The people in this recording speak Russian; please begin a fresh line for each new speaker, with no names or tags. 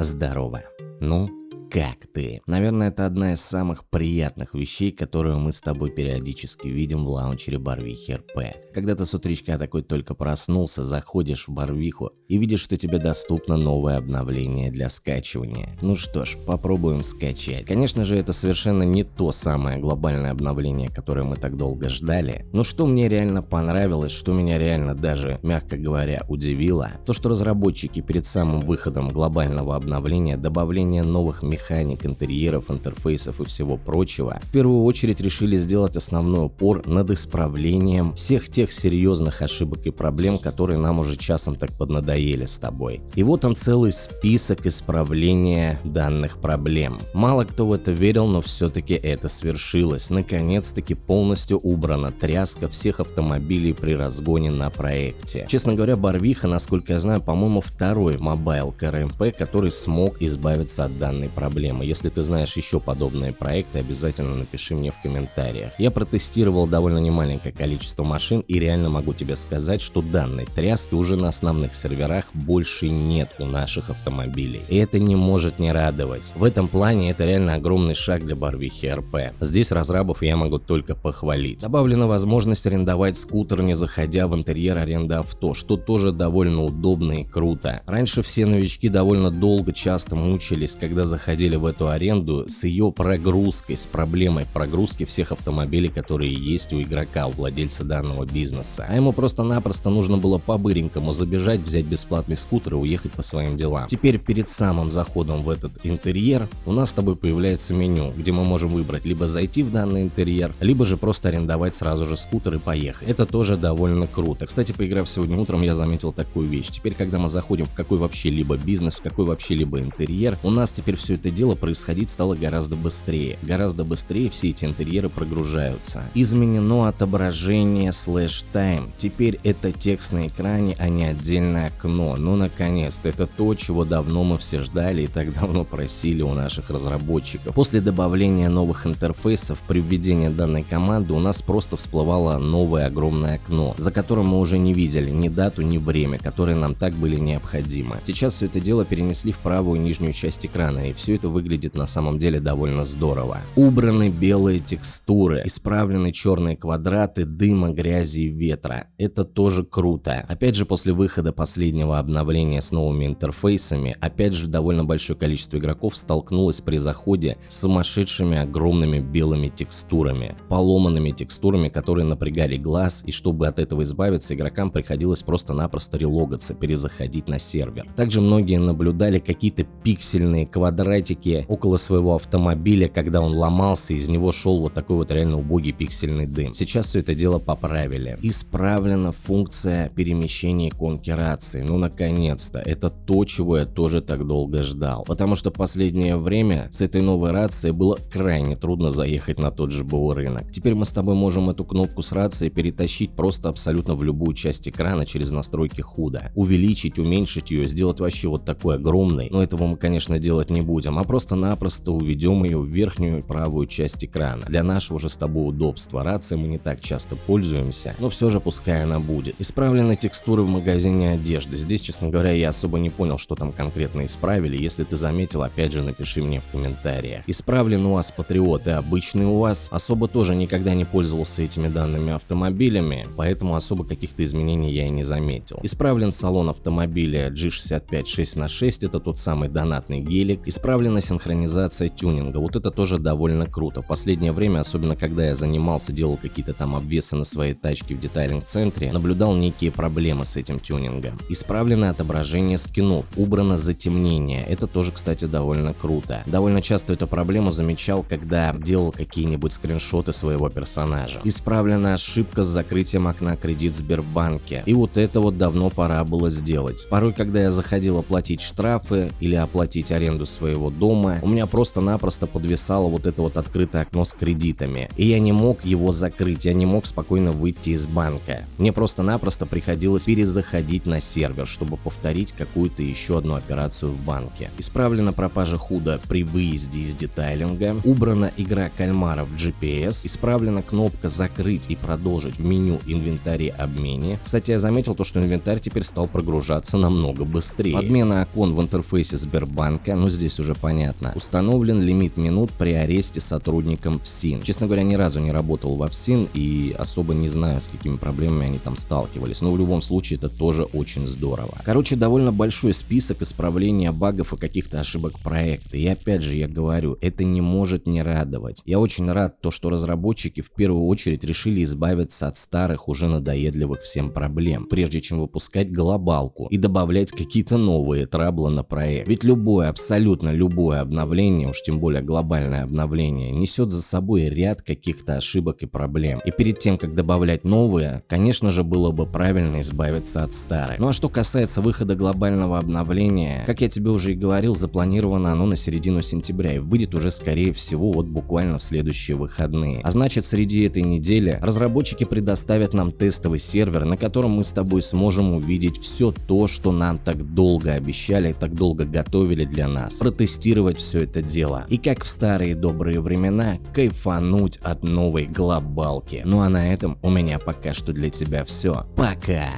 Здорово. Ну, как ты? Наверное, это одна из самых приятных вещей, которую мы с тобой периодически видим в лаунчере Барвихи РП. Когда ты с утречка такой только проснулся, заходишь в Барвиху и видишь, что тебе доступно новое обновление для скачивания. Ну что ж, попробуем скачать. Конечно же, это совершенно не то самое глобальное обновление, которое мы так долго ждали. Но что мне реально понравилось, что меня реально даже, мягко говоря, удивило, то что разработчики перед самым выходом глобального обновления добавления новых механиков механик, интерьеров, интерфейсов и всего прочего, в первую очередь решили сделать основной упор над исправлением всех тех серьезных ошибок и проблем, которые нам уже часом так поднадоели с тобой. И вот он целый список исправления данных проблем. Мало кто в это верил, но все-таки это свершилось. Наконец-таки полностью убрана тряска всех автомобилей при разгоне на проекте. Честно говоря, Барвиха, насколько я знаю, по-моему, второй mobile CRMP, который смог избавиться от данной проблемы проблема. Если ты знаешь еще подобные проекты, обязательно напиши мне в комментариях. Я протестировал довольно немаленькое количество машин и реально могу тебе сказать, что данной тряски уже на основных серверах больше нет у наших автомобилей. И это не может не радовать. В этом плане это реально огромный шаг для Барвихи RP. Здесь разрабов я могу только похвалить. Добавлена возможность арендовать скутер, не заходя в интерьер аренды авто, что тоже довольно удобно и круто. Раньше все новички довольно долго, часто мучились, когда заходили заходили в эту аренду с ее прогрузкой, с проблемой прогрузки всех автомобилей, которые есть у игрока, у владельца данного бизнеса. А ему просто-напросто нужно было по-быренькому забежать, взять бесплатный скутер и уехать по своим делам. Теперь перед самым заходом в этот интерьер у нас с тобой появляется меню, где мы можем выбрать либо зайти в данный интерьер, либо же просто арендовать сразу же скутер и поехать. Это тоже довольно круто. Кстати, поиграв сегодня утром, я заметил такую вещь. Теперь, когда мы заходим в какой вообще либо бизнес, в какой вообще либо интерьер, у нас теперь все это это дело происходить стало гораздо быстрее. Гораздо быстрее все эти интерьеры прогружаются. Изменено отображение слэш тайм. Теперь это текст на экране, а не отдельное окно. Ну наконец-то, это то, чего давно мы все ждали и так давно просили у наших разработчиков. После добавления новых интерфейсов при введении данной команды у нас просто всплывало новое огромное окно, за которым мы уже не видели ни дату, ни время, которые нам так были необходимы. Сейчас все это дело перенесли в правую нижнюю часть экрана и все это выглядит на самом деле довольно здорово. Убраны белые текстуры, исправлены черные квадраты дыма, грязи и ветра. Это тоже круто. Опять же, после выхода последнего обновления с новыми интерфейсами, опять же довольно большое количество игроков столкнулось при заходе с сумасшедшими огромными белыми текстурами, поломанными текстурами, которые напрягали глаз, и чтобы от этого избавиться, игрокам приходилось просто-напросто релогаться, перезаходить на сервер. Также многие наблюдали какие-то пиксельные квадратики квадратике около своего автомобиля, когда он ломался, из него шел вот такой вот реально убогий пиксельный дым. Сейчас все это дело поправили. Исправлена функция перемещения иконки рации. Ну наконец-то. Это то, чего я тоже так долго ждал. Потому что последнее время с этой новой рацией было крайне трудно заехать на тот же БУ рынок. Теперь мы с тобой можем эту кнопку с рацией перетащить просто абсолютно в любую часть экрана через настройки худа. Увеличить, уменьшить ее, сделать вообще вот такой огромный. Но этого мы конечно делать не будем а просто-напросто уведем ее в верхнюю правую часть экрана. Для нашего же с тобой удобства рации мы не так часто пользуемся, но все же пускай она будет. Исправлены текстуры в магазине одежды. Здесь, честно говоря, я особо не понял, что там конкретно исправили. Если ты заметил, опять же напиши мне в комментариях. Исправлен у вас Патриот и обычный у вас. Особо тоже никогда не пользовался этими данными автомобилями, поэтому особо каких-то изменений я и не заметил. Исправлен салон автомобиля G65 6 на 6 это тот самый донатный гелик. Исправлен Добавлена синхронизация тюнинга, вот это тоже довольно круто. В последнее время, особенно когда я занимался, делал какие-то там обвесы на своей тачке в детайлинг-центре, наблюдал некие проблемы с этим тюнингом. Исправлено отображение скинов, убрано затемнение, это тоже, кстати, довольно круто. Довольно часто эту проблему замечал, когда делал какие-нибудь скриншоты своего персонажа. Исправлена ошибка с закрытием окна кредит Сбербанке, и вот это вот давно пора было сделать. Порой, когда я заходил оплатить штрафы или оплатить аренду своего своего дома, у меня просто-напросто подвисало вот это вот открытое окно с кредитами. И я не мог его закрыть, я не мог спокойно выйти из банка. Мне просто-напросто приходилось перезаходить на сервер, чтобы повторить какую-то еще одну операцию в банке. Исправлена пропажа худа при выезде из детайлинга, убрана игра кальмара в GPS, исправлена кнопка закрыть и продолжить в меню инвентарь обмене. Кстати, я заметил то, что инвентарь теперь стал прогружаться намного быстрее. Подмена окон в интерфейсе Сбербанка, ну здесь уже понятно. Установлен лимит минут при аресте сотрудникам ФСИН. Честно говоря, ни разу не работал во ФСИН и особо не знаю, с какими проблемами они там сталкивались. Но в любом случае это тоже очень здорово. Короче, довольно большой список исправления багов и каких-то ошибок проекта. И опять же, я говорю, это не может не радовать. Я очень рад то, что разработчики в первую очередь решили избавиться от старых, уже надоедливых всем проблем, прежде чем выпускать глобалку и добавлять какие-то новые траблы на проект. Ведь любое, абсолютно любое обновление, уж тем более глобальное обновление, несет за собой ряд каких-то ошибок и проблем. И перед тем, как добавлять новые, конечно же было бы правильно избавиться от старых. Ну а что касается выхода глобального обновления, как я тебе уже и говорил, запланировано оно на середину сентября и выйдет уже скорее всего вот буквально в следующие выходные. А значит среди этой недели разработчики предоставят нам тестовый сервер, на котором мы с тобой сможем увидеть все то, что нам так долго обещали, так долго готовили для нас. Протестировать все это дело. И как в старые добрые времена, кайфануть от новой глобалки. Ну а на этом у меня пока что для тебя все. Пока!